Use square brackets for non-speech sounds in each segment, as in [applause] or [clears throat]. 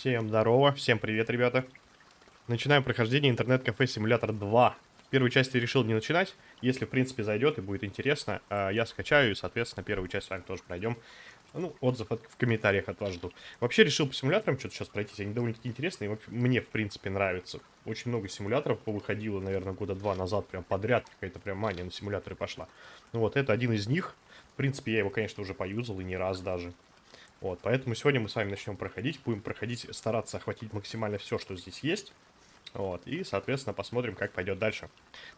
Всем здорово, всем привет, ребята. Начинаем прохождение интернет-кафе Симулятор 2. Первую часть я решил не начинать. Если, в принципе, зайдет и будет интересно, а, я скачаю и, соответственно, первую часть с вами тоже пройдем. Ну, отзыв от, в комментариях от вас жду. Вообще решил по симуляторам что-то сейчас пройтись. Они довольно-таки интересные. И мне, в принципе, нравится. Очень много симуляторов повыходило, наверное, года два назад. Прям подряд какая-то прям мания на симуляторы пошла. Ну вот, это один из них. В принципе, я его, конечно, уже поюзал и не раз даже. Вот, поэтому сегодня мы с вами начнем проходить. Будем проходить, стараться охватить максимально все, что здесь есть. Вот, и, соответственно, посмотрим, как пойдет дальше.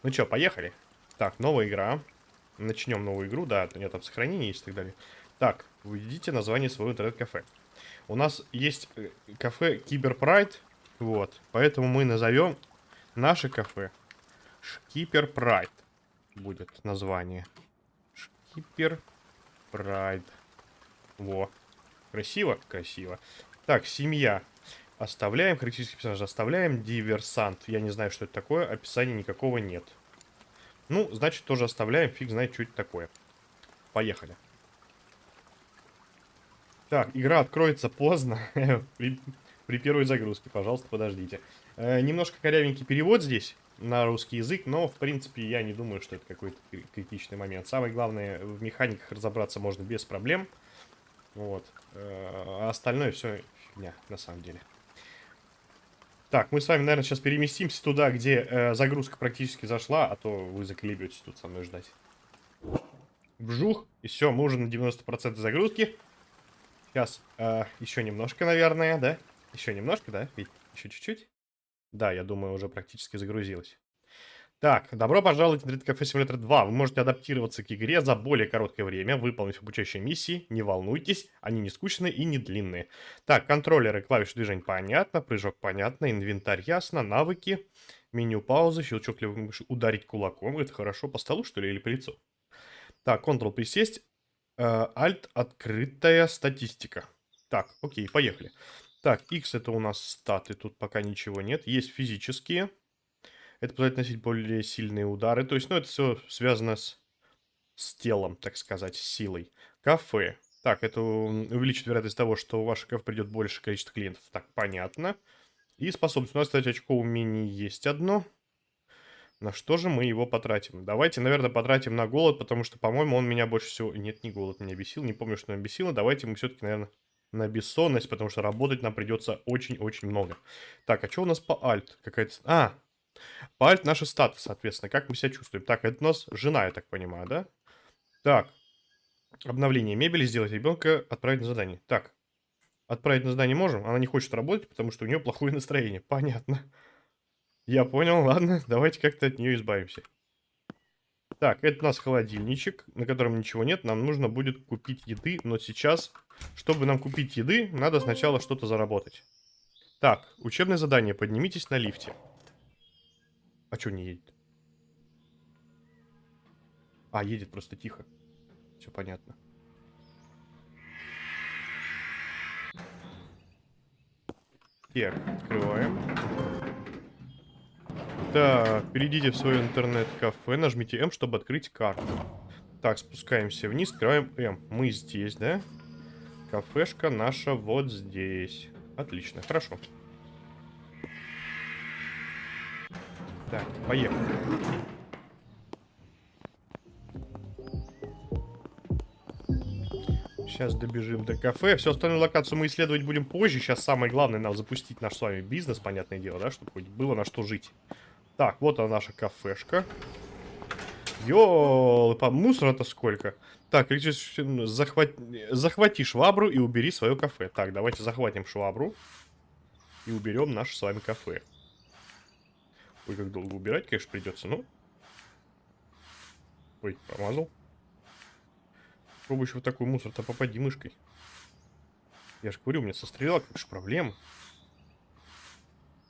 Ну что, поехали. Так, новая игра. Начнем новую игру, да, у нее там сохранение есть и так далее. Так, введите название своего интернет-кафе. У нас есть э, кафе Cyber Pride, вот, поэтому мы назовем наше кафе Cyber Pride будет название. Шкипер Прайд. Во. Красиво? Красиво. Так, семья. Оставляем. Характеристики персонажа оставляем. Диверсант. Я не знаю, что это такое. Описания никакого нет. Ну, значит, тоже оставляем. Фиг знает, что это такое. Поехали. Так, игра откроется поздно. [laughs] при, при первой загрузке. Пожалуйста, подождите. Э, немножко корявенький перевод здесь на русский язык, но, в принципе, я не думаю, что это какой-то критичный момент. Самое главное, в механиках разобраться можно без проблем. Вот. А остальное все фигня, на самом деле. Так, мы с вами, наверное, сейчас переместимся туда, где э, загрузка практически зашла, а то вы заколебетесь тут со мной ждать. Вжух, и все, мы уже на 90% загрузки. Сейчас э, еще немножко, наверное, да? Еще немножко, да? Еще чуть-чуть? Да, я думаю, уже практически загрузилась. Так, добро пожаловать в Internet Cafe Simulator 2. Вы можете адаптироваться к игре за более короткое время, выполнив обучающие миссии. Не волнуйтесь, они не скучные и не длинные. Так, контроллеры, клавиши движения понятно, прыжок понятно, инвентарь ясно, навыки, меню паузы, щелчок левой мыши, ударить кулаком. Это хорошо по столу, что ли, или по лицу? Так, Ctrl присесть, э, Alt открытая статистика. Так, окей, поехали. Так, X это у нас статы, тут пока ничего нет. Есть физические. Это позволяет носить более сильные удары. То есть, ну, это все связано с, с телом, так сказать, с силой. Кафе. Так, это увеличит вероятность того, что у вашего кафе придет больше количество клиентов. Так, понятно. И способность. У нас, кстати, очко умений есть одно. На что же мы его потратим? Давайте, наверное, потратим на голод, потому что, по-моему, он меня больше всего... Нет, не голод меня бесил. Не помню, что меня бесило. Давайте мы все-таки, наверное, на бессонность, потому что работать нам придется очень-очень много. Так, а что у нас по альт? Какая-то... А, Пальт наши статы, соответственно, как мы себя чувствуем. Так, это у нас жена, я так понимаю, да? Так, обновление мебели, сделать ребенка, отправить на задание. Так, отправить на задание можем? Она не хочет работать, потому что у нее плохое настроение. Понятно. Я понял, ладно, [laughs] давайте как-то от нее избавимся. Так, это у нас холодильничек, на котором ничего нет. Нам нужно будет купить еды, но сейчас, чтобы нам купить еды, надо сначала что-то заработать. Так, учебное задание. Поднимитесь на лифте. А что не едет? А, едет просто тихо. Все понятно. Так, открываем. Так, перейдите в свое интернет-кафе, нажмите М, чтобы открыть карту. Так, спускаемся вниз, открываем М. Мы здесь, да? Кафешка наша вот здесь. Отлично, хорошо. Так, поехали. Сейчас добежим до кафе. Всю остальную локацию мы исследовать будем позже. Сейчас самое главное нам запустить наш с вами бизнес, понятное дело, да, чтобы хоть было на что жить. Так, вот она наша кафешка. Ёлы, по мусора-то сколько. Так, захват... захвати швабру и убери свое кафе. Так, давайте захватим швабру и уберем наше с вами кафе. Ой, как долго убирать, конечно, придется, но... Ой, промазал. Попробуй еще в такой мусор-то попади мышкой. Я же говорю, у меня со стрелялкой же проблема.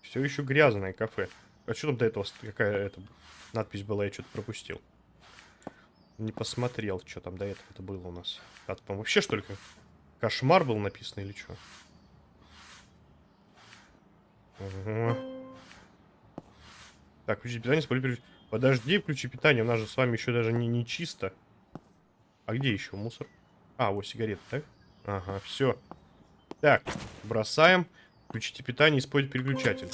Все еще грязное кафе. А что там до этого, какая это надпись была, я что-то пропустил. Не посмотрел, что там до этого это было у нас. А там вообще, что ли, кошмар был написан или что? Угу. Так, включить питание, спали Подожди, включи питание, у нас же с вами еще даже не, не чисто. А где еще мусор? А, вот сигареты, так? Ага, все. Так, бросаем. Включите питание, используйте переключатель.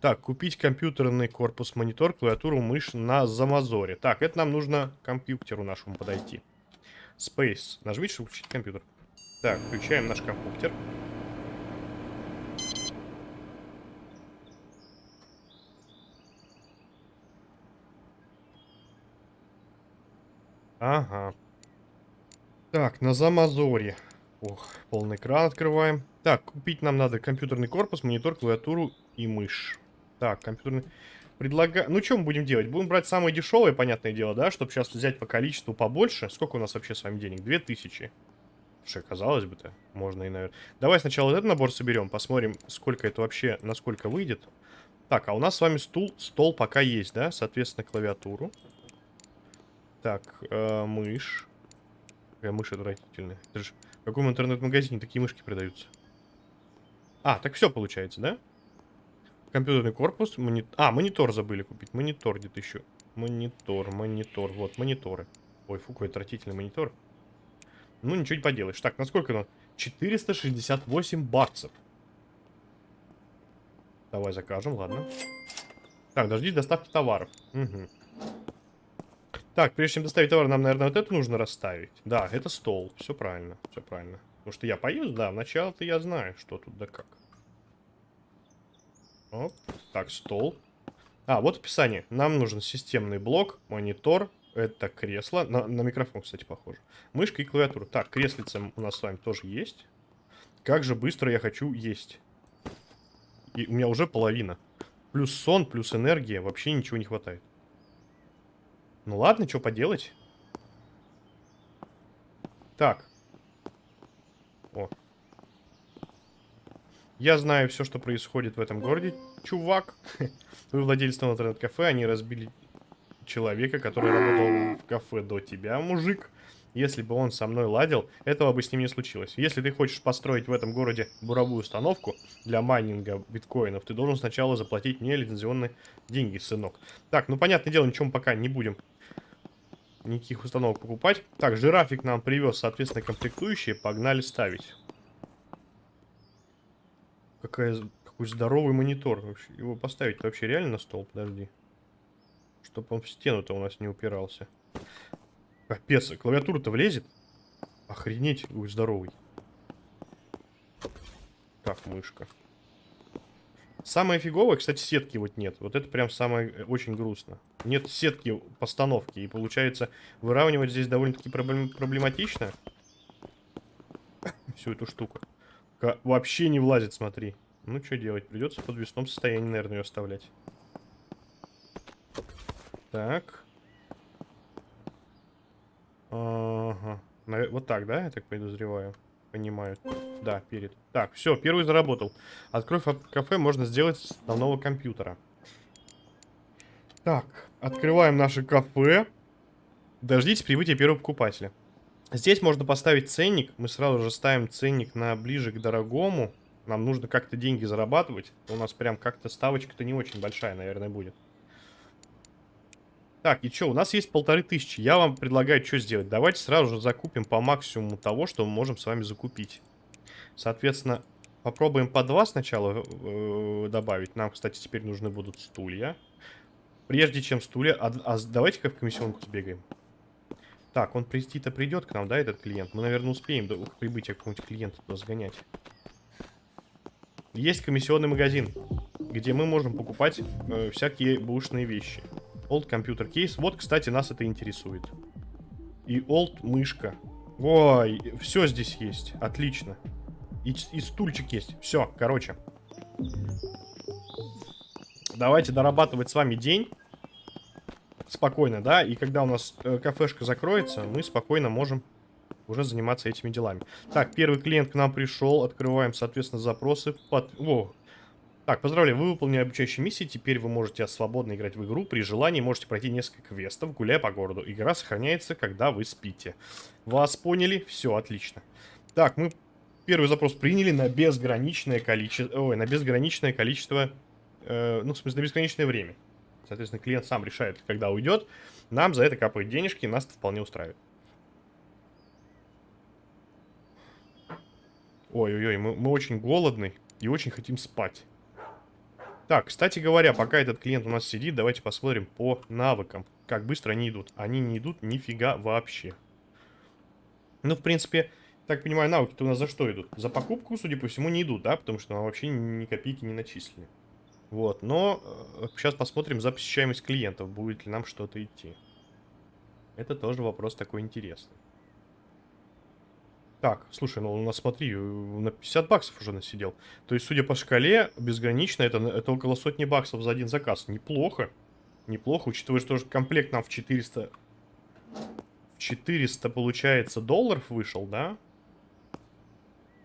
Так, купить компьютерный корпус, монитор, клавиатуру, мышь на Замазоре. Так, это нам нужно к компьютеру нашему подойти. Space. Нажмите, чтобы включить компьютер. Так, включаем наш компьютер. Ага. Так, на Замазоре. Ох, полный экран открываем. Так, купить нам надо компьютерный корпус, монитор, клавиатуру и мышь. Так, компьютерный... Предлагаю... Ну, что мы будем делать? Будем брать самое дешевое, понятное дело, да? Чтобы сейчас взять по количеству побольше. Сколько у нас вообще с вами денег? 2000. Слушай, казалось бы-то. Можно и, наверное... Давай сначала этот набор соберем. Посмотрим, сколько это вообще, насколько выйдет. Так, а у нас с вами стул, стол пока есть, да? Соответственно, клавиатуру. Так, э, мышь. Какая мышь отвратительная. Это же... В каком интернет-магазине такие мышки продаются? А, так все получается, да? Компьютерный корпус. Мони... А, монитор забыли купить. Монитор где-то еще. Монитор, монитор. Вот, мониторы. Ой, фу, какой отвратительный монитор. Ну, ничего не поделаешь. Так, насколько оно? 468 баксов. Давай закажем, ладно. Так, дожди доставки товаров. Угу. Так, прежде чем доставить товар, нам, наверное, вот это нужно расставить. Да, это стол. Все правильно, все правильно. Потому что я поеду, да, вначале-то я знаю, что тут да как. Оп. Так, стол. А, вот описание. Нам нужен системный блок, монитор, это кресло. На, на микрофон, кстати, похоже. Мышка и клавиатура. Так, креслица у нас с вами тоже есть. Как же быстро я хочу есть. И у меня уже половина. Плюс сон, плюс энергия. Вообще ничего не хватает. Ну ладно, что поделать. Так. О, я знаю все, что происходит в этом городе, чувак. [laughs] Вы владелец интернет-кафе, они разбили человека, который работал в кафе до тебя, мужик. Если бы он со мной ладил, этого бы с ним не случилось. Если ты хочешь построить в этом городе буровую установку для майнинга биткоинов, ты должен сначала заплатить мне лицензионные деньги, сынок. Так, ну понятное дело, ничего мы пока не будем никаких установок покупать. Так, жирафик нам привез, соответственно, комплектующие. Погнали ставить. Какая, какой здоровый монитор. Его поставить вообще реально на стол? Подожди. Чтоб он в стену-то у нас не упирался. Капец, клавиатура-то влезет? Охренеть, какой здоровый. Так, мышка. Самое фиговое, кстати, сетки вот нет. Вот это прям самое э, очень грустно. Нет сетки постановки. И получается, выравнивать здесь довольно-таки проблем проблематично. [coughs] Всю эту штуку. Вообще не влазит, смотри. Ну, что делать? Придется в подвесном состоянии, наверное, ее оставлять. Так. Ага. Вот так, да, я так подозреваю? Понимаю. Да, перед. Так, все, первый заработал. Открой кафе можно сделать с основного компьютера. Так, открываем наше кафе. Дождитесь прибытия первого покупателя. Здесь можно поставить ценник. Мы сразу же ставим ценник на ближе к дорогому. Нам нужно как-то деньги зарабатывать. У нас прям как-то ставочка-то не очень большая, наверное, будет. Так, и что, у нас есть полторы тысячи. Я вам предлагаю что сделать. Давайте сразу же закупим по максимуму того, что мы можем с вами закупить. Соответственно, попробуем по два сначала э, добавить. Нам, кстати, теперь нужны будут стулья. Прежде чем стулья... А, а давайте-ка в комиссионку сбегаем. Так, он прийти-то придет к нам, да, этот клиент? Мы, наверное, успеем до прибытия какого-нибудь клиента туда сгонять. Есть комиссионный магазин, где мы можем покупать э, всякие бушные вещи. Old Computer Case. Вот, кстати, нас это интересует. И Old мышка. Ой, все здесь есть. Отлично. И, и стульчик есть. Все, короче. Давайте дорабатывать с вами день спокойно, да, и когда у нас э, кафешка закроется, мы спокойно можем уже заниматься этими делами. Так, первый клиент к нам пришел, открываем, соответственно, запросы. Под... О. Так, поздравляю, вы выполнили обучающие миссии, теперь вы можете свободно играть в игру, при желании можете пройти несколько квестов, гуляя по городу. Игра сохраняется, когда вы спите. Вас поняли? Все, отлично. Так, мы первый запрос приняли на безграничное количество, ой, на безграничное количество, э, ну, в смысле, на безграничное время. Соответственно, клиент сам решает, когда уйдет. Нам за это капают денежки, нас это вполне устраивает. Ой-ой-ой, мы, мы очень голодны. И очень хотим спать. Так, кстати говоря, пока этот клиент у нас сидит, давайте посмотрим по навыкам. Как быстро они идут. Они не идут нифига вообще. Ну, в принципе, так понимаю, навыки-то у нас за что идут? За покупку, судя по всему, не идут, да? Потому что нам вообще ни копейки не начислили. Вот, но э, сейчас посмотрим за посещаемость клиентов, будет ли нам что-то идти. Это тоже вопрос такой интересный. Так, слушай, ну у нас, смотри, на 50 баксов уже насидел. То есть, судя по шкале, безгранично, это, это около сотни баксов за один заказ. Неплохо. Неплохо, учитывая, что комплект нам в 400... В 400, получается, долларов вышел, да?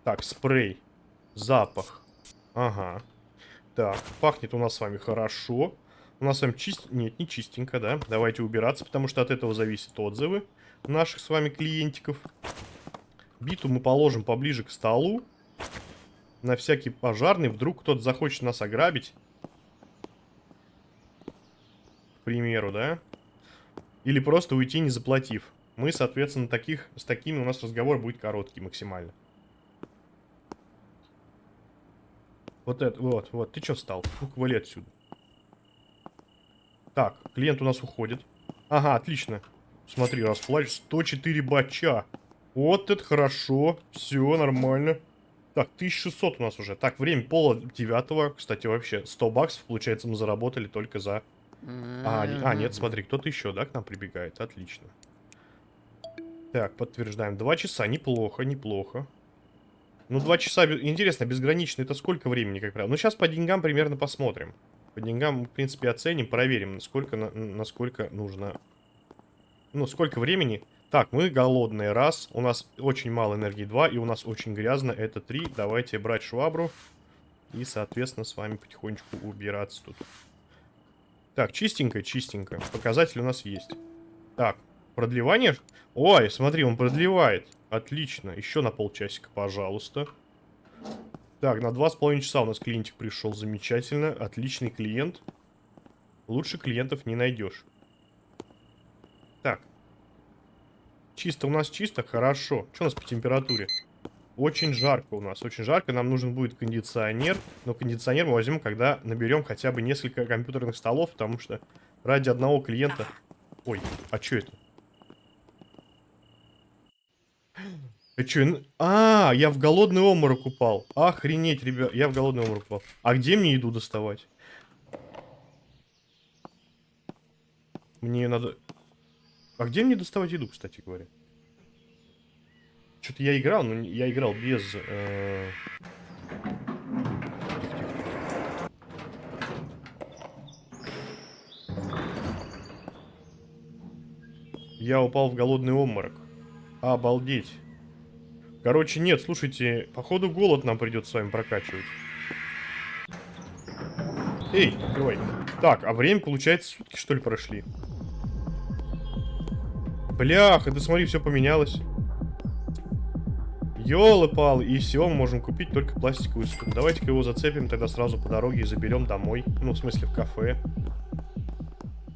Так, спрей. Запах. Ага. Так, пахнет у нас с вами хорошо. У нас с вами чист... Нет, не чистенько, да? Давайте убираться, потому что от этого зависят отзывы наших с вами клиентиков. Биту мы положим поближе к столу. На всякий пожарный. Вдруг кто-то захочет нас ограбить. К примеру, да? Или просто уйти, не заплатив. Мы, соответственно, таких, с такими у нас разговор будет короткий максимально. Вот это, вот, вот. Ты что встал? Фук, вали отсюда. Так, клиент у нас уходит. Ага, отлично. Смотри, расплачь 104 бача. Вот это хорошо. Все, нормально. Так, 1600 у нас уже. Так, время пола девятого. Кстати, вообще, 100 баксов, получается, мы заработали только за... А, а нет, смотри, кто-то еще, да, к нам прибегает. Отлично. Так, подтверждаем. Два часа, неплохо, неплохо. Ну, два часа, интересно, безгранично, это сколько времени, как правило? Ну, сейчас по деньгам примерно посмотрим. По деньгам, в принципе, оценим, проверим, насколько, на, насколько нужно... Ну, сколько времени. Так, мы голодные, раз. У нас очень мало энергии, два. И у нас очень грязно, это три. Давайте брать швабру. И, соответственно, с вами потихонечку убираться тут. Так, чистенько, чистенько. Показатель у нас есть. Так, продлевание? Ой, смотри, он продлевает. Отлично. Еще на полчасика, пожалуйста. Так, на два с половиной часа у нас клиентик пришел. Замечательно. Отличный клиент. Лучше клиентов не найдешь. Так. Чисто у нас чисто? Хорошо. Что у нас по температуре? Очень жарко у нас, очень жарко. Нам нужен будет кондиционер. Но кондиционер мы возьмем, когда наберем хотя бы несколько компьютерных столов, потому что ради одного клиента... Ой, а что это? А чё? А, я в голодный обморок упал. Охренеть, ребят. Я в голодный обморок упал. А где мне еду доставать? Мне надо... А где мне доставать еду, кстати говоря? Что-то я играл, но я играл без... Э... Я упал в голодный обморок. Обалдеть. Короче, нет, слушайте, походу голод нам придется с вами прокачивать. Эй, открывай. Так, а время, получается, сутки, что ли, прошли? Бляха, ты смотри, все поменялось. Ёлы-палы, и все, мы можем купить только пластиковый стул. Давайте-ка его зацепим тогда сразу по дороге и заберем домой. Ну, в смысле, в кафе.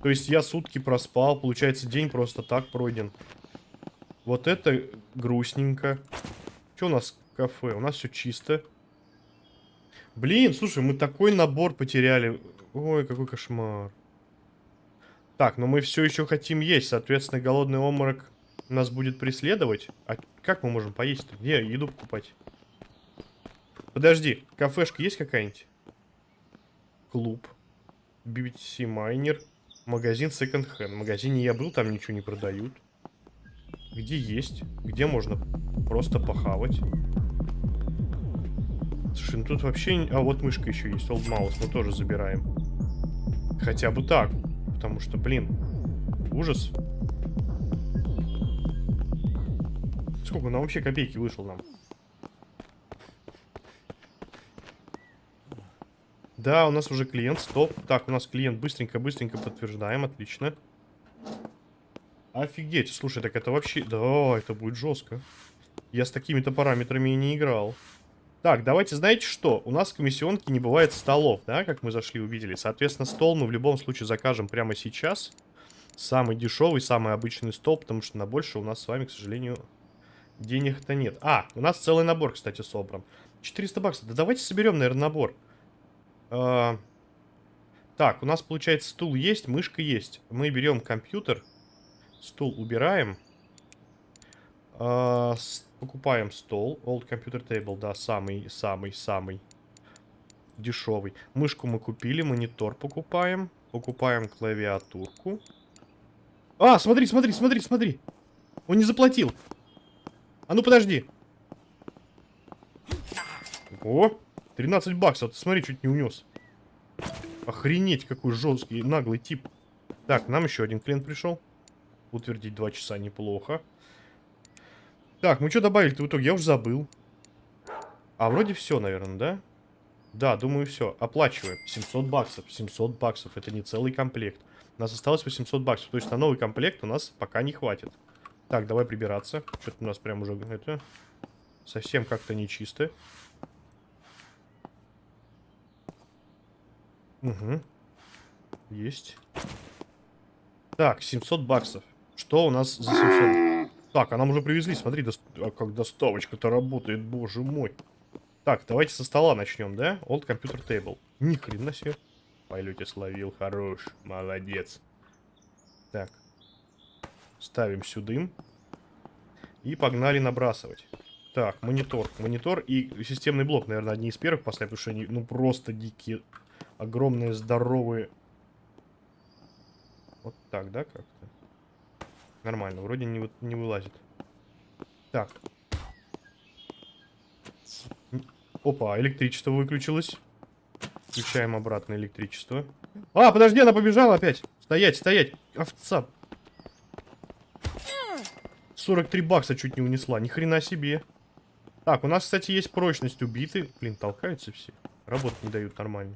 То есть я сутки проспал, получается, день просто так пройден. Вот это грустненько. Что у нас в кафе? У нас все чисто. Блин, слушай, мы такой набор потеряли. Ой, какой кошмар. Так, но мы все еще хотим есть. Соответственно, голодный обморок нас будет преследовать. А как мы можем поесть-то? Где еду покупать? Подожди, кафешка есть какая-нибудь? Клуб. BBC Майнер. Магазин Second Hand. В магазине я был, там ничего не продают. Где есть? Где можно просто похавать? Слушай, ну тут вообще... А вот мышка еще есть, Old Mouse, мы тоже забираем. Хотя бы так. Потому что, блин, ужас. Сколько нам вообще копейки вышел нам? Да, у нас уже клиент, стоп. Так, у нас клиент, быстренько-быстренько подтверждаем, отлично. Офигеть, слушай, так это вообще... Да, это будет жестко. Я с такими-то параметрами и не играл. Так, давайте, знаете что? У нас в комиссионке не бывает столов, да, как мы зашли, увидели. Соответственно, стол мы в любом случае закажем прямо сейчас. Самый дешевый, самый обычный стол, потому что на больше у нас с вами, к сожалению, денег-то нет. А, у нас целый набор, кстати, собран. 400 баксов. Да давайте соберем, наверное, набор. А, так, у нас, получается, стул есть, мышка есть. Мы берем компьютер. Стул убираем. С, покупаем стол. Old Computer Table, да, самый-самый-самый дешевый. Мышку мы купили, монитор покупаем. Покупаем клавиатурку. А, смотри, смотри, смотри, смотри. Он не заплатил. А ну подожди. О, 13 баксов. Ты смотри, чуть не унес. Охренеть, какой жесткий, наглый тип. Так, нам еще один клиент пришел. Утвердить 2 часа неплохо. Так, мы что добавили-то в итоге? Я уже забыл. А, вроде все, наверное, да? Да, думаю, все. Оплачиваем. 700 баксов. 700 баксов. Это не целый комплект. У нас осталось 800 баксов. То есть на новый комплект у нас пока не хватит. Так, давай прибираться. Что-то у нас прям уже это... Совсем как-то нечисто. Угу. Есть. Так, 700 баксов. Что у нас за 700? Так, а нам уже привезли. Смотри, до... а как доставочка-то работает, боже мой. Так, давайте со стола начнем, да? Old Computer Table. Ни хрена себе. Полете словил, хорош, молодец. Так. Ставим сюда. И погнали набрасывать. Так, монитор. Монитор и системный блок, наверное, одни из первых поставим, потому что они, ну, просто дикие, огромные, здоровые. Вот так, да, как-то? Нормально, вроде не, не вылазит. Так, Опа, электричество выключилось. Включаем обратно электричество. А, подожди, она побежала опять. Стоять, стоять. Овца. 43 бакса чуть не унесла. Ни хрена себе. Так, у нас, кстати, есть прочность убиты. Блин, толкаются все. Работать не дают нормально.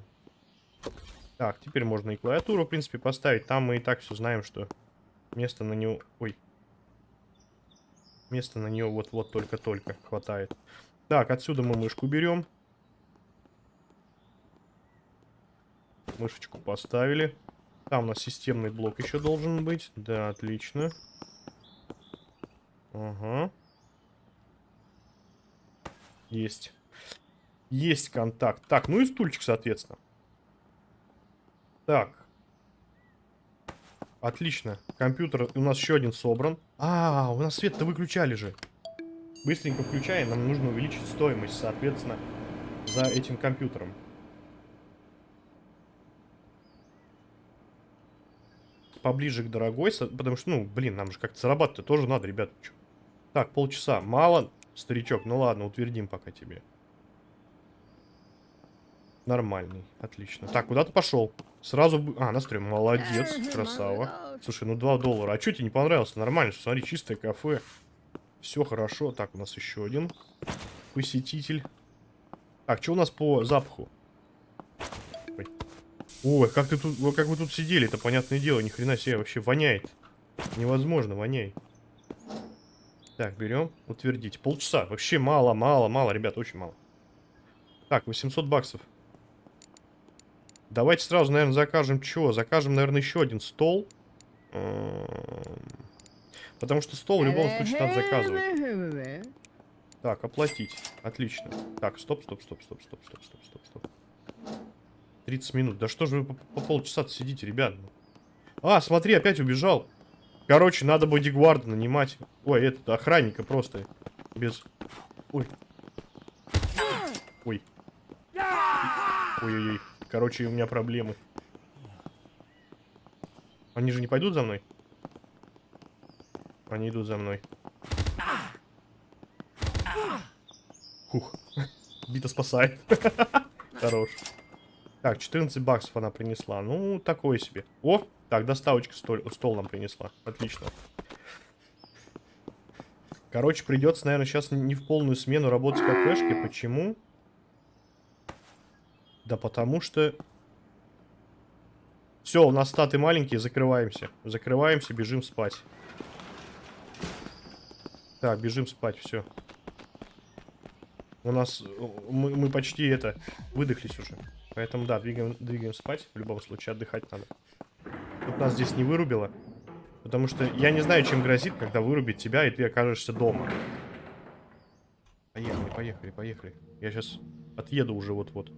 Так, теперь можно и клавиатуру, в принципе, поставить. Там мы и так все знаем, что место на него... Ой. Место на нее вот-вот только-только хватает. Так, отсюда мы мышку берем. Мышечку поставили. Там у нас системный блок еще должен быть. Да, отлично. Ага. Есть. Есть контакт. Так, ну и стульчик, соответственно. Так. Отлично. Компьютер у нас еще один собран. А, у нас свет-то выключали же быстренько включаем, нам нужно увеличить стоимость, соответственно, за этим компьютером. Поближе к дорогой, потому что, ну, блин, нам же как-то зарабатывать тоже надо, ребят. Так, полчаса. Мало, старичок, ну ладно, утвердим пока тебе. Нормальный, отлично. Так, куда ты пошел? Сразу... А, настрой, молодец, красава. Слушай, ну 2 доллара. А что тебе не понравилось? Нормально, смотри, чистое кафе. Все хорошо. Так, у нас еще один посетитель. Так, что у нас по запаху? Ой, Ой как ты тут, как вы тут сидели, это понятное дело, ни хрена себе, вообще воняет. Невозможно, воняет. Так, берем, утвердить. Полчаса, вообще мало, мало, мало, ребят, очень мало. Так, 800 баксов. Давайте сразу, наверное, закажем чего? Закажем, наверное, еще один стол. Потому что стол в любом случае надо заказывать. Так, оплатить. Отлично. Так, стоп, стоп, стоп, стоп, стоп, стоп, стоп, стоп, стоп. 30 минут. Да что же вы по, по полчаса сидите, ребят? А, смотри, опять убежал. Короче, надо бодигварда нанимать. Ой, этот охранника просто. Без... Ой. Ой. Ой-ой-ой. Короче, у меня проблемы. Они же не пойдут за мной? Они идут за мной. Хух. Бита спасает. [laughs] Хорош. Так, 14 баксов она принесла. Ну, такое себе. О, так, доставочка стол, стол нам принесла. Отлично. Короче, придется, наверное, сейчас не в полную смену работать в кафешке. Почему? Да потому что... Все, у нас статы маленькие, закрываемся. Закрываемся, бежим спать. Так, бежим спать, все. У нас... Мы, мы почти это... Выдохлись уже. Поэтому, да, двигаем, двигаем спать. В любом случае, отдыхать надо. Тут нас здесь не вырубило. Потому что я не знаю, чем грозит, когда вырубит тебя, и ты окажешься дома. Поехали, поехали, поехали. Я сейчас отъеду уже вот-вот.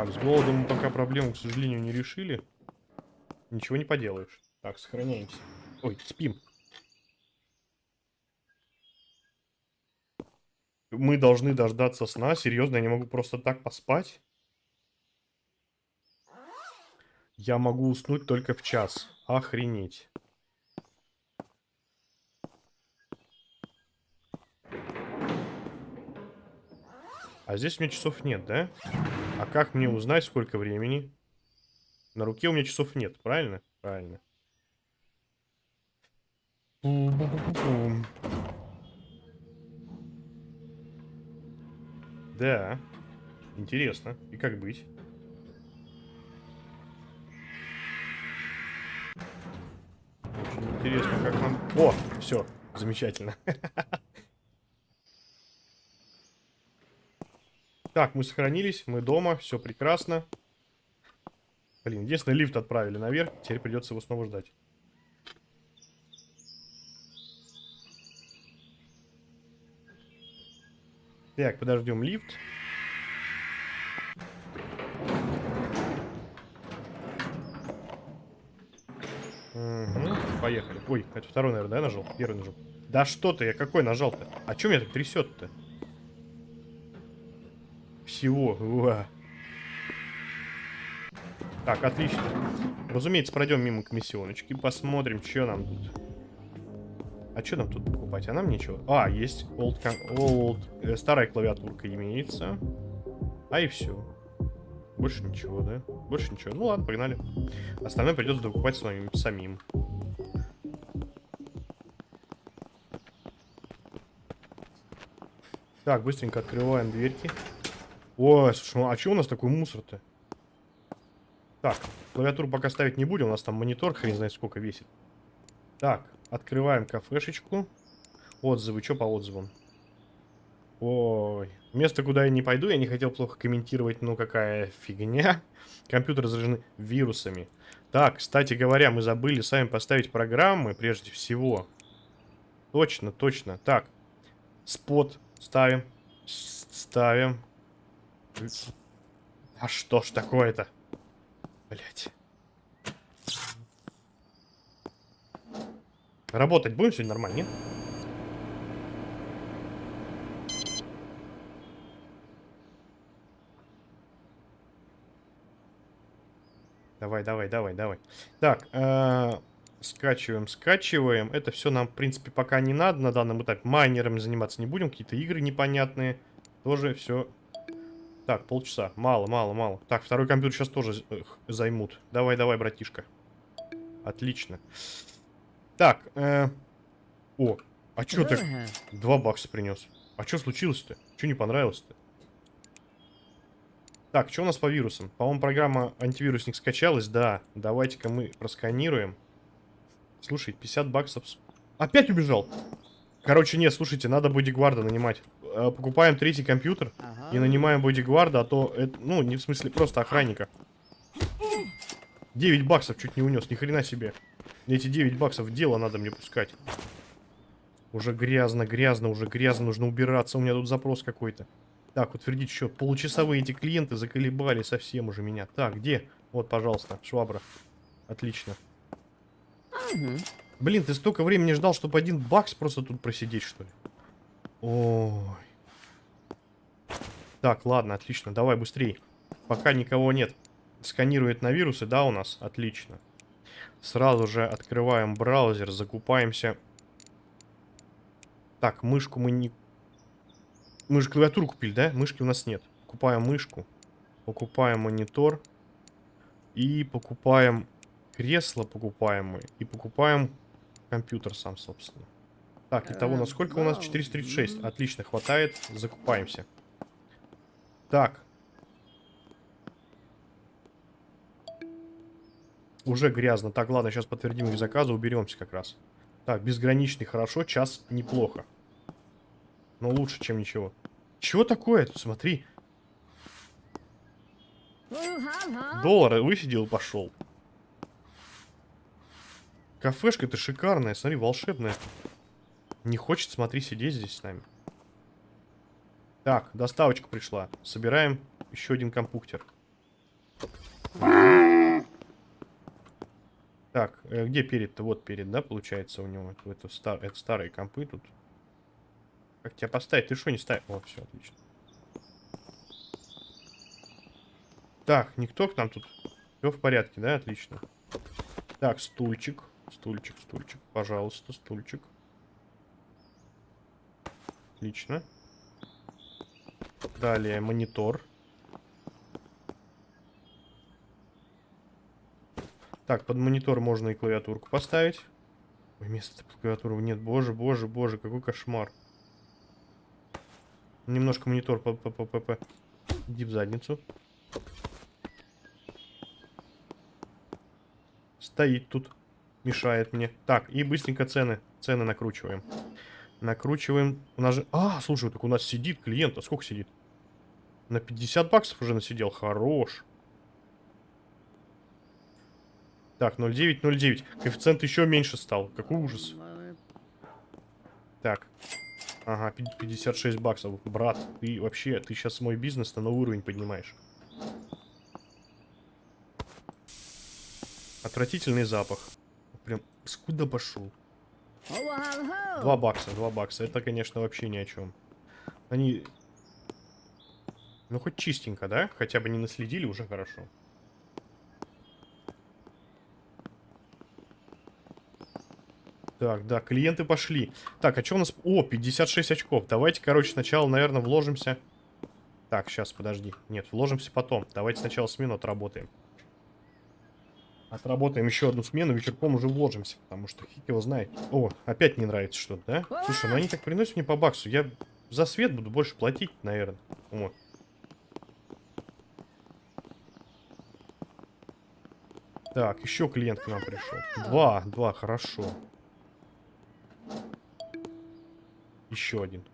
Так, с голодом мы пока проблему, к сожалению, не решили. Ничего не поделаешь. Так, сохраняемся. Ой, спим. Мы должны дождаться сна. Серьезно, я не могу просто так поспать? Я могу уснуть только в час. Охренеть. А здесь у меня часов нет, да? А как мне узнать, сколько времени? На руке у меня часов нет, правильно? Правильно. Да. Интересно. И как быть? Очень интересно, как нам... О, все, замечательно. [laughs] Так, мы сохранились, мы дома, все прекрасно. Блин, единственное, лифт отправили наверх, теперь придется его снова ждать. Так, подождем лифт. Угу, поехали. Ой, это второй, наверное, да, нажал? Первый нажал. Да что ты, я какой нажал-то? А чё меня так трясет-то? Всего. Уа. Так, отлично. Разумеется, пройдем мимо комиссионочки, посмотрим, что нам тут. А что нам тут покупать? А нам ничего. А, есть old, old э, старая клавиатурка имеется. А и все. Больше ничего, да? Больше ничего. Ну ладно, погнали. Остальное придется докупать с самим. Так, быстренько открываем дверки. Ой, слушай, ну а что у нас такой мусор-то? Так, клавиатуру пока ставить не будем, у нас там монитор хрен знает сколько весит. Так, открываем кафешечку. Отзывы, что по отзывам? Ой, место, куда я не пойду, я не хотел плохо комментировать, но какая фигня. [laughs] Компьютеры заражены вирусами. Так, кстати говоря, мы забыли сами поставить программы, прежде всего. Точно, точно. Так, спот ставим. Ставим. А что ж такое-то? Блять. Работать будем сегодня нормально, нет? Давай, давай, давай, давай. Так, э -э скачиваем, скачиваем. Это все нам, в принципе, пока не надо на данном этапе. Майнерами заниматься не будем. Какие-то игры непонятные. Тоже все так, полчаса. Мало, мало, мало. Так, второй компьютер сейчас тоже э, займут. Давай, давай, братишка. Отлично. Так, э... О, а чё ты? Два бакса принес. А что случилось-то? Что не понравилось-то? Так, что у нас по вирусам? По-моему, программа антивирусник скачалась. Да, давайте-ка мы просканируем. Слушай, 50 баксов... Опять убежал! Короче, нет, слушайте, надо бодигварда нанимать. Э, покупаем третий компьютер ага. и нанимаем бодигварда, а то это, ну, не в смысле просто охранника. 9 баксов чуть не унес, ни хрена себе. Эти 9 баксов в дело надо мне пускать. Уже грязно, грязно, уже грязно, нужно убираться, у меня тут запрос какой-то. Так, утвердить счет. Получасовые эти клиенты заколебали совсем уже меня. Так, где? Вот, пожалуйста, швабра. Отлично. Блин, ты столько времени ждал, чтобы один бакс просто тут просидеть, что ли? Ой. Так, ладно, отлично. Давай быстрее. Пока никого нет. Сканирует на вирусы, да, у нас? Отлично. Сразу же открываем браузер, закупаемся. Так, мышку мы не... Мы же клавиатуру купили, да? Мышки у нас нет. Покупаем мышку. Покупаем монитор. И покупаем кресло покупаем мы. И покупаем компьютер сам, собственно. Так, итого, насколько у нас? 436. Отлично, хватает. Закупаемся. Так. Уже грязно. Так, ладно, сейчас подтвердим их заказы, уберемся как раз. Так, безграничный хорошо, час неплохо. Но лучше, чем ничего. Чего такое тут, смотри. Доллар высидел и пошел. Кафешка-то шикарная, смотри, волшебная. Не хочет, смотри, сидеть здесь с нами. Так, доставочка пришла. Собираем еще один компуктер. Так, э, где перед-то? Вот перед, да, получается у него? Это, стар... это старые компы тут. Как тебя поставить? Ты что не ставишь? О, все, отлично. Так, никто к нам тут? Все в порядке, да? Отлично. Так, стульчик. Стульчик, стульчик. Пожалуйста, стульчик. Отлично. Далее монитор. Так, под монитор можно и клавиатурку поставить. Ой, места под нет. Боже, боже, боже, какой кошмар. Немножко монитор по по по по по Иди в задницу. Стоит тут. Мешает мне. Так, и быстренько цены. Цены накручиваем. Накручиваем. У нас же... А, слушай, так у нас сидит клиент. А сколько сидит? На 50 баксов уже насидел. Хорош. Так, 0,9, 0,9. Коэффициент еще меньше стал. Какой ужас. Так. Ага, 56 баксов. Брат, ты вообще, ты сейчас мой бизнес на новый уровень поднимаешь. Отвратительный запах. Прям скуда пошел. Два бакса, два бакса. Это, конечно, вообще ни о чем. Они... Ну, хоть чистенько, да? Хотя бы не наследили, уже хорошо. Так, да, клиенты пошли. Так, а что у нас... О, 56 очков. Давайте, короче, сначала, наверное, вложимся... Так, сейчас, подожди. Нет, вложимся потом. Давайте сначала смену отработаем. Отработаем еще одну смену, вечерком уже вложимся, потому что фиг его знает. О, опять не нравится что-то, да? Слушай, ну они так приносят мне по баксу. Я за свет буду больше платить, наверное. Вот. Так, еще клиент к нам пришел. Два, два, хорошо. Еще один.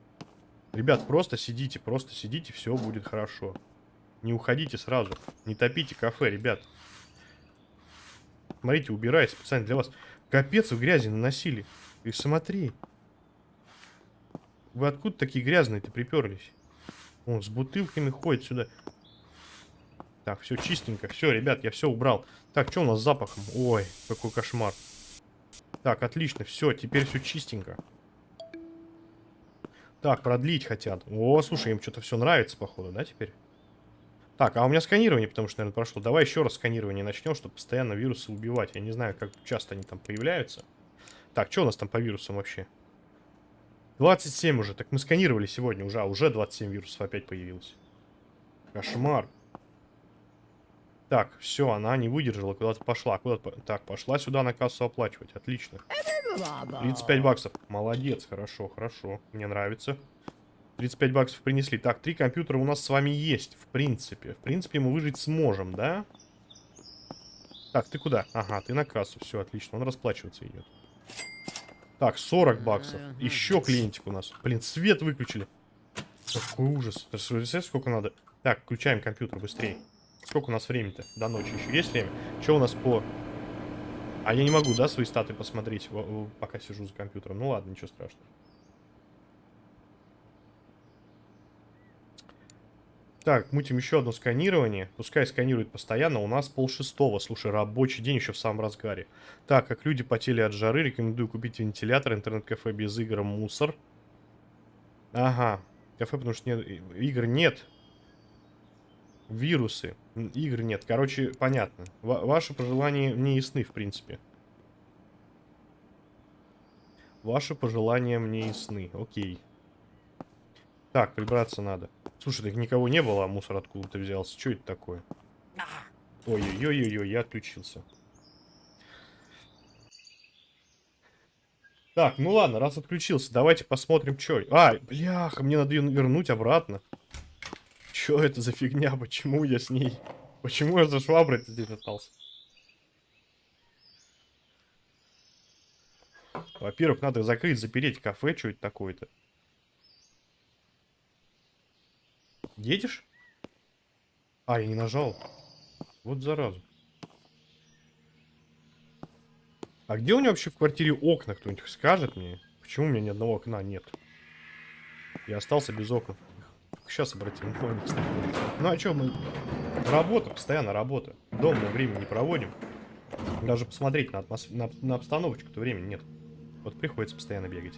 Ребят, просто сидите, просто сидите, все будет хорошо. Не уходите сразу. Не топите кафе, ребят. Смотрите, убирай специально для вас. Капец, вы грязи наносили. И смотри. Вы откуда такие грязные-то приперлись? Он с бутылками ходит сюда. Так, все чистенько. Все, ребят, я все убрал. Так, что у нас с запахом? Ой, какой кошмар. Так, отлично, все, теперь все чистенько. Так, продлить хотят. О, слушай, им что-то все нравится, походу, да, теперь? Так, а у меня сканирование, потому что, наверное, прошло. Давай еще раз сканирование начнем, чтобы постоянно вирусы убивать. Я не знаю, как часто они там появляются. Так, что у нас там по вирусам вообще? 27 уже. Так мы сканировали сегодня уже. А уже 27 вирусов опять появилось. Кошмар. Так, все, она не выдержала, куда-то пошла. Куда -то... Так, пошла сюда на кассу оплачивать. Отлично. 35 баксов. Молодец, хорошо, хорошо. Мне нравится. 35 баксов принесли. Так, три компьютера у нас с вами есть, в принципе. В принципе, мы выжить сможем, да? Так, ты куда? Ага, ты на кассу. Все, отлично. Он расплачиваться идет. Так, 40 баксов. Еще клиентик у нас. Блин, свет выключили. Какой ужас. Ты сколько надо? Так, включаем компьютер быстрее. Сколько у нас времени-то? До ночи еще есть время? Что у нас по... А я не могу, да, свои статы посмотреть, пока сижу за компьютером? Ну ладно, ничего страшного. Так, мутим еще одно сканирование. Пускай сканирует постоянно. У нас пол шестого. Слушай, рабочий день еще в самом разгаре. Так, как люди потели от жары, рекомендую купить вентилятор, интернет-кафе без игр, мусор. Ага. Кафе, потому что нет, игр нет. Вирусы. Игр нет. Короче, понятно. В ваши пожелания мне ясны, в принципе. Ваши пожелания мне ясны. Окей. Так, прибраться надо. Слушай, так никого не было, а мусор откуда-то взялся. Что это такое? Ой-ой-ой-ой, я отключился. Так, ну ладно, раз отключился, давайте посмотрим, что... А, бляха, мне надо ее вернуть обратно. Что это за фигня? Почему я с ней... Почему я за шваброй здесь остался? Во-первых, надо закрыть, запереть кафе, что это такое-то. Едешь? А, я не нажал. Вот зараза. А где у него вообще в квартире окна? Кто-нибудь скажет мне? Почему у меня ни одного окна нет? Я остался без окон. Сейчас обратим внимание. Ну а что мы... Работа, постоянно работа. Дома мы времени не проводим. Даже посмотреть на, атмос... на, на обстановочку-то времени нет. Вот приходится постоянно бегать.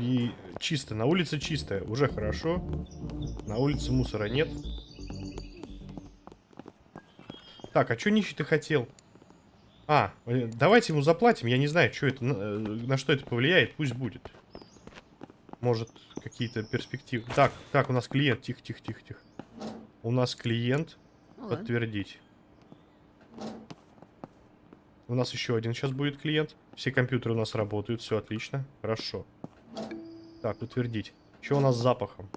Би... чисто. На улице чисто. Уже хорошо. На улице мусора нет. Так, а что нищий ты хотел? А, э, давайте ему заплатим. Я не знаю, что это, на, э, на что это повлияет. Пусть будет. Может, какие-то перспективы. Так, так, у нас клиент. Тихо, тихо, тихо, тихо. У нас клиент. Подтвердить. У нас еще один сейчас будет клиент. Все компьютеры у нас работают, все отлично. Хорошо. Так, утвердить. Что у нас с запахом?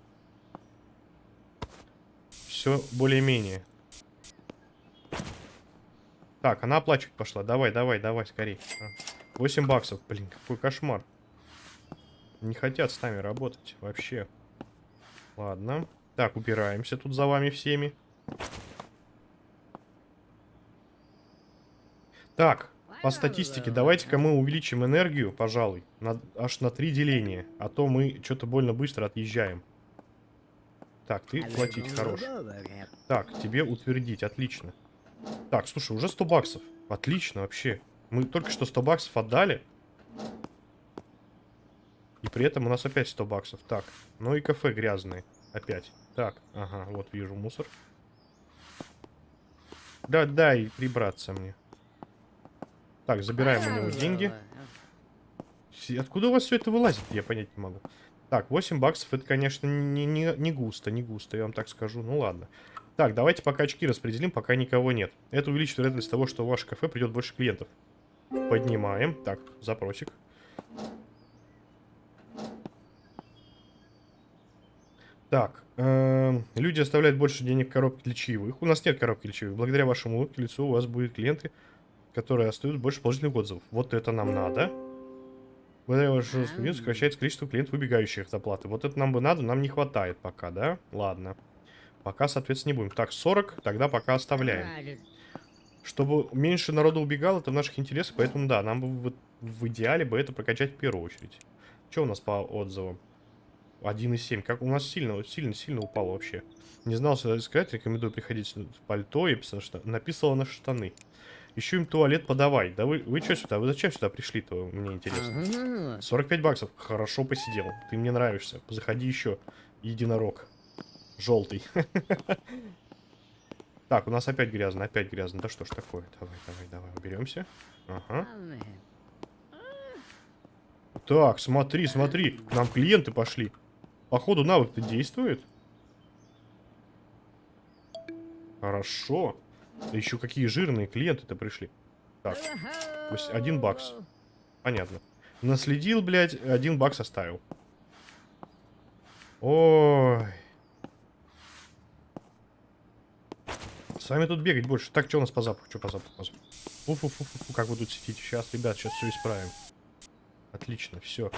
Все более-менее. Так, она оплачивать пошла. Давай, давай, давай, скорей. 8 баксов, блин, какой кошмар. Не хотят с нами работать вообще. Ладно. Так, убираемся тут за вами всеми. Так, по статистике, давайте-ка мы увеличим энергию, пожалуй, на, аж на три деления. А то мы что-то больно быстро отъезжаем. Так, ты платить хорош. Так, тебе утвердить, отлично. Так, слушай, уже 100 баксов. Отлично вообще. Мы только что 100 баксов отдали. И при этом у нас опять 100 баксов. Так, ну и кафе грязные. Опять. Так, ага, вот вижу мусор. Да, дай прибраться мне. Так, забираем у него деньги. Откуда у вас все это вылазит? Я понять не могу. Так, 8 баксов, это, конечно, не, не, не густо, не густо, я вам так скажу. Ну ладно. Так, давайте пока очки распределим, пока никого нет. Это увеличит вероятность того, что в ваше кафе придет больше клиентов. Поднимаем. Так, запросик. Так, э, люди оставляют больше денег в коробке для чаевых. У нас нет коробки для чаевых. Благодаря вашему лицу у вас будут клиенты, которые остаются больше положительных отзывов. Вот это нам надо. Благодаря вашему студенту сокращается количество клиентов, выбегающих от оплаты. Вот это нам бы надо, нам не хватает пока, да? Ладно. Пока, соответственно, не будем. Так, 40, тогда пока оставляем. Чтобы меньше народу убегало, это в наших интересах, поэтому да, нам бы в, в идеале бы это прокачать в первую очередь. Что у нас по отзывам? 1,7. Как у нас сильно, сильно-сильно упало вообще. Не знал, что сказать, рекомендую приходить в пальто и писано, что написала на штаны. Еще им туалет подавай. Да вы, вы что сюда? Вы зачем сюда пришли-то? Мне интересно. 45 баксов. Хорошо посидел. Ты мне нравишься. Заходи еще. Единорог. Желтый. [laughs] Так, у нас опять грязно, опять грязно. Да что ж такое? Давай, давай, давай, уберемся. Ага. Так, смотри, смотри. К нам клиенты пошли. Походу навык-то действует. Хорошо. Да еще какие жирные клиенты-то пришли. Так, пусть один бакс. Понятно. Наследил, блядь, один бакс оставил. Ой. С вами тут бегать больше. Так, что у нас по запаху? Что по запаху? По запаху? Фу -фу -фу -фу, как вы тут сидите? Сейчас, ребят, сейчас все исправим. Отлично, все.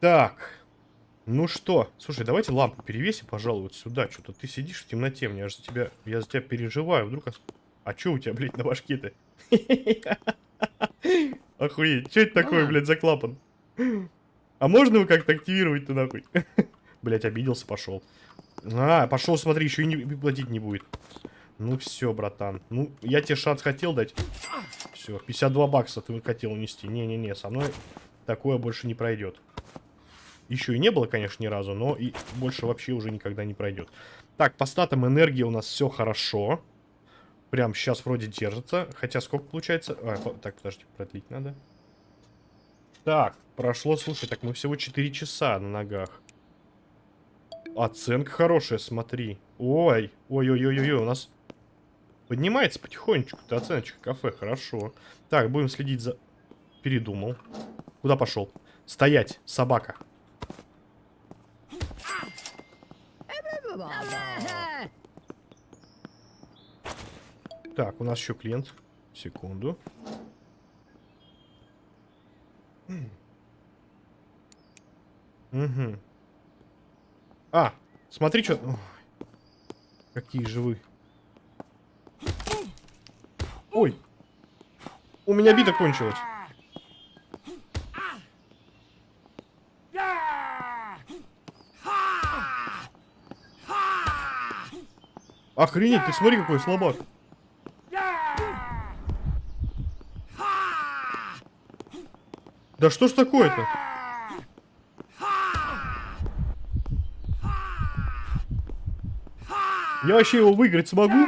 Так. Ну что? Слушай, давайте лампу перевесим, пожалуй, вот сюда. Что-то ты сидишь в темноте, мне же за тебя... Я за тебя переживаю. Вдруг... А что у тебя, блядь, на башке-то? [laughs] Охуеть. Что это такое, блядь, за клапан? А можно его как-то активировать-то нахуй? [laughs] Блядь, обиделся, пошел. А, пошел, смотри, еще и не платить не будет. Ну все, братан. Ну, я тебе шанс хотел дать. Все, 52 бакса ты хотел унести. Не-не-не, со мной такое больше не пройдет. Еще и не было, конечно, ни разу, но и больше вообще уже никогда не пройдет. Так, по статам энергии у нас все хорошо. Прям сейчас вроде держится. Хотя сколько получается? А, по... Так, подожди, продлить надо. Так, прошло, слушай, так мы всего 4 часа на ногах. Оценка хорошая, смотри. Ой, ой-ой-ой-ой, у нас поднимается потихонечку-то оценочка кафе, хорошо. Так, будем следить за... Передумал. Куда пошел? Стоять, собака. Так, у нас еще клиент. Секунду. Угу. А, смотри, что... Какие же вы. Ой. У меня бита кончилась. Охренеть, ты смотри, какой слабак. Да что ж такое-то? Я вообще его выиграть смогу?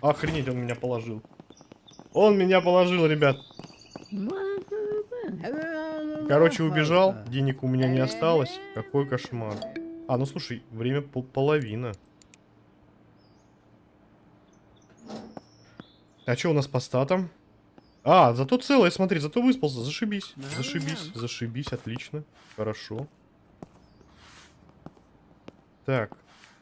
Охренеть, он меня положил. Он меня положил, ребят. Короче, убежал. Денег у меня не осталось. Какой кошмар. А, ну слушай, время пол половина. А что у нас по статам? А, зато целое, смотри, зато выспался. Зашибись, зашибись, зашибись, отлично. Хорошо. Так,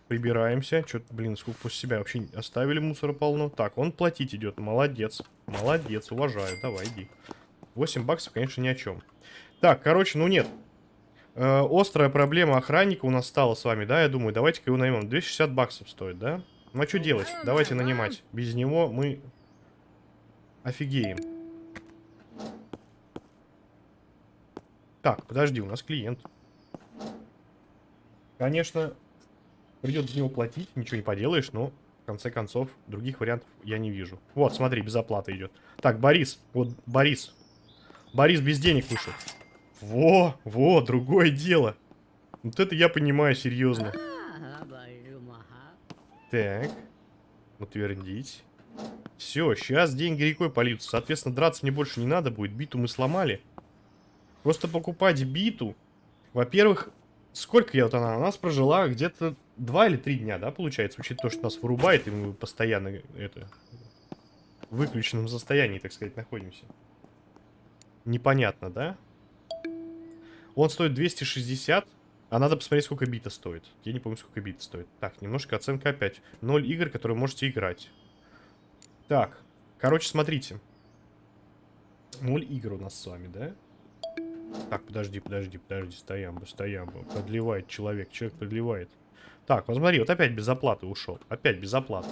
прибираемся. Что-то, блин, сколько после себя вообще оставили мусора полно. Так, он платить идет, молодец. Молодец, уважаю, давай, иди. 8 баксов, конечно, ни о чем. Так, короче, ну нет. Э, острая проблема охранника у нас стала с вами, да, я думаю. Давайте-ка его наймем. 260 баксов стоит, да? Ну а что делать? Давайте нанимать. Без него мы Офигеем. Так, подожди, у нас клиент. Конечно, придется за него платить, ничего не поделаешь, но в конце концов других вариантов я не вижу. Вот, смотри, без оплаты идет. Так, Борис, вот Борис. Борис без денег вышел. Во, во, другое дело. Вот это я понимаю серьезно. Так, утвердить. Все, сейчас деньги рекой польются. Соответственно, драться мне больше не надо будет. Биту мы сломали. Просто покупать биту. Во-первых, сколько я вот она? У нас прожила где-то два или три дня, да, получается? Учитывая то, что нас вырубает, и мы постоянно это в выключенном состоянии, так сказать, находимся. Непонятно, да? Он стоит 260, а надо посмотреть, сколько бита стоит. Я не помню, сколько бита стоит. Так, немножко оценка опять. Ноль игр, которые можете играть. Так, короче, смотрите. Ноль игр у нас с вами, да? Так, подожди, подожди, подожди, стоям бы, стоям бы. Подливает человек, человек подливает. Так, вот смотри, вот опять без оплаты ушел. Опять без оплаты.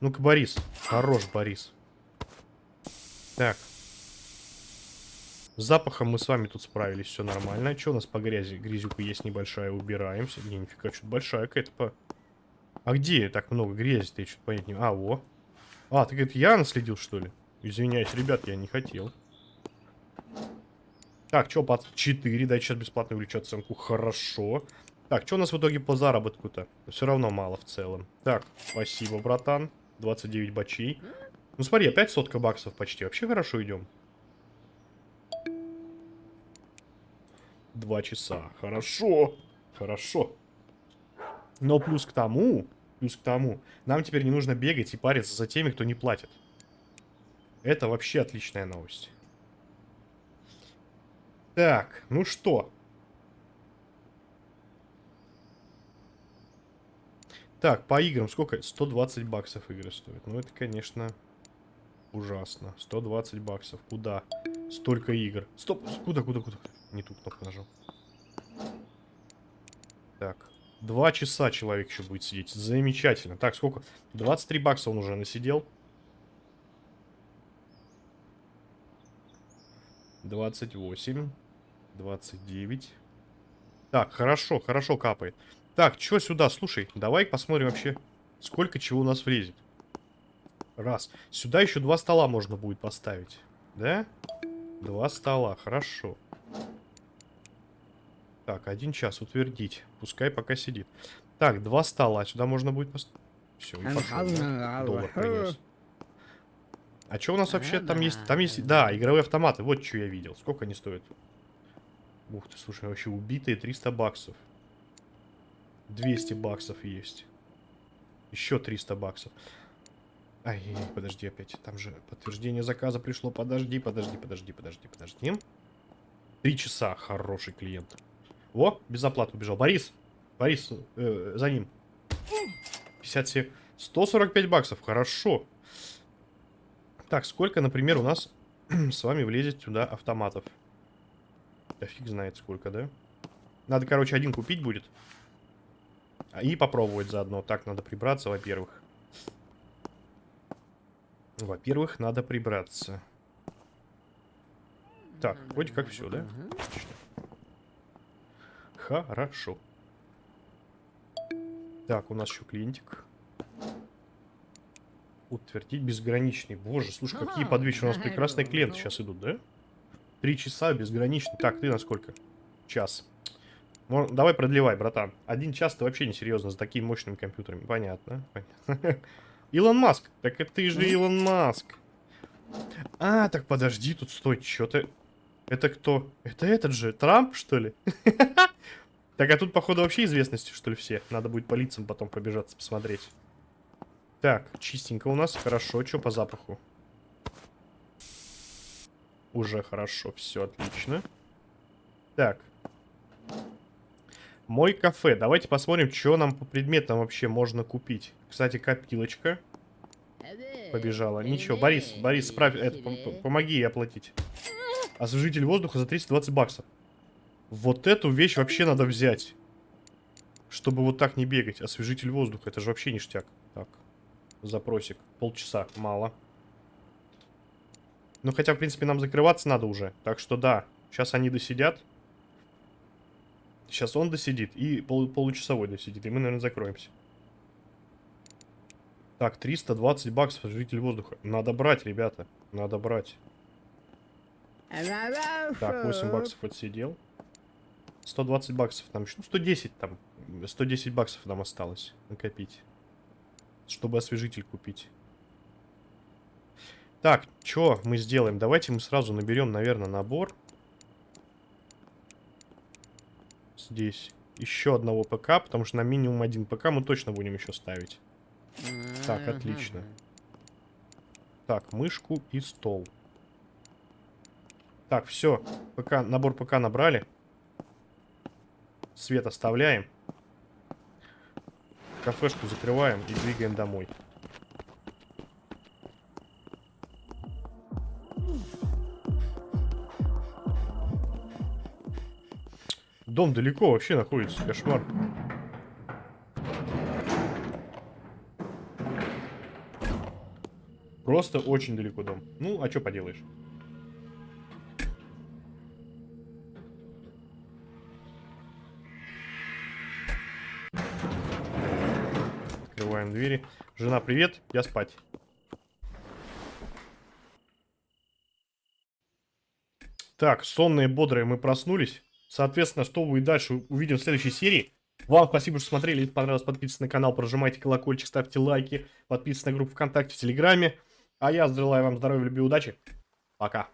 Ну-ка, Борис. Хорош, Борис. Так. С запахом мы с вами тут справились, все нормально. Что у нас по грязи? Грязюка есть небольшая, убираемся. Не, нифига, что-то большая какая-то по... А где так много грязи-то? Я что-то понять не... А, во. А, ты, говорит, я наследил, что ли? Извиняюсь, ребят, я не хотел. Так, что, под 4, дайте сейчас бесплатно увеличу оценку. Хорошо. Так, что у нас в итоге по заработку-то? Все равно мало в целом. Так, спасибо, братан. 29 бачей. Ну смотри, опять сотка баксов почти. Вообще хорошо идем. Два часа. Хорошо. Хорошо. Но плюс к тому, Плюс к тому, нам теперь не нужно бегать и париться за теми, кто не платит. Это вообще отличная новость. Так, ну что? Так, по играм сколько? 120 баксов игры стоят. Ну, это, конечно, ужасно. 120 баксов. Куда? Столько игр. Стоп, куда, куда, куда? Не ту кнопку нажал. Так. Два часа человек еще будет сидеть. Замечательно. Так, сколько? 23 бакса он уже насидел. 28. 29. Так, хорошо, хорошо капает. Так, что сюда? Слушай, давай посмотрим вообще, сколько чего у нас влезет. Раз. Сюда еще два стола можно будет поставить. Да? Два стола, хорошо. Так, один час утвердить. Пускай пока сидит. Так, два стола. Сюда можно будет поставить. Все, и пошел. Доллар принес. А что у нас вообще там есть? Там есть, да, игровые автоматы. Вот что я видел. Сколько они стоят? Ух ты, слушай, вообще убитые 300 баксов. 200 баксов есть. Еще 300 баксов. Ай, подожди опять. Там же подтверждение заказа пришло. Подожди, подожди, подожди, подожди, подожди. Три часа. Хороший клиент. О, без оплаты убежал. Борис. Борис, э, за ним. 57. 145 баксов. Хорошо. Так, сколько, например, у нас [clears throat] с вами влезет сюда автоматов? Да фиг знает сколько, да? Надо, короче, один купить будет. И попробовать заодно. Так, надо прибраться, во-первых. Во-первых, надо прибраться. Так, вроде как все, да? Хорошо. Так, у нас еще клиентик. Утвердить безграничный. Боже, слушай, какие под вечер у нас прекрасные [laughs] клиенты сейчас идут, да? Три часа безграничный. Так, ты на сколько? Час. Мор... Давай продлевай, братан. Один час ты вообще не серьезно за такими мощными компьютерами. Понятно. Понятно. [laughs] Илон Маск. Так это ты же Илон Маск. А, так подожди, тут стой, что-то... Это кто? Это этот же, Трамп, что ли? [laughs] Так, а тут, походу, вообще известности, что ли, все? Надо будет по лицам потом побежаться, посмотреть. Так, чистенько у нас. Хорошо, что по запаху? Уже хорошо, все отлично. Так. Мой кафе. Давайте посмотрим, что нам по предметам вообще можно купить. Кстати, копилочка. Побежала. Ничего, Борис, Борис, справь, это, помоги оплатить. Освежитель воздуха за 320 баксов. Вот эту вещь вообще надо взять. Чтобы вот так не бегать. Освежитель воздуха, это же вообще ништяк. Так, запросик. Полчаса, мало. Ну, хотя, в принципе, нам закрываться надо уже. Так что да, сейчас они досидят. Сейчас он досидит и пол получасовой досидит. И мы, наверное, закроемся. Так, 320 баксов освежитель воздуха. Надо брать, ребята. Надо брать. Так, 8 баксов отсидел. 120 баксов там еще. Ну, 110 там. 110 баксов нам осталось накопить. Чтобы освежитель купить. Так, что мы сделаем? Давайте мы сразу наберем, наверное, набор. Здесь еще одного ПК, потому что на минимум один ПК мы точно будем еще ставить. Так, отлично. Так, мышку и стол. Так, все. ПК, набор ПК набрали. Свет оставляем. Кафешку закрываем и двигаем домой. Дом далеко вообще находится, кошмар. Просто очень далеко дом. Ну, а что поделаешь? Жена, привет, я спать. Так, сонные, бодрые мы проснулись. Соответственно, что будет дальше, увидим в следующей серии. Вам спасибо, что смотрели. Если понравилось, подписывайтесь на канал, прожимайте колокольчик, ставьте лайки, подписывайтесь на группу ВКонтакте, в Телеграме. А я желаю вам здоровья, любви, удачи. Пока.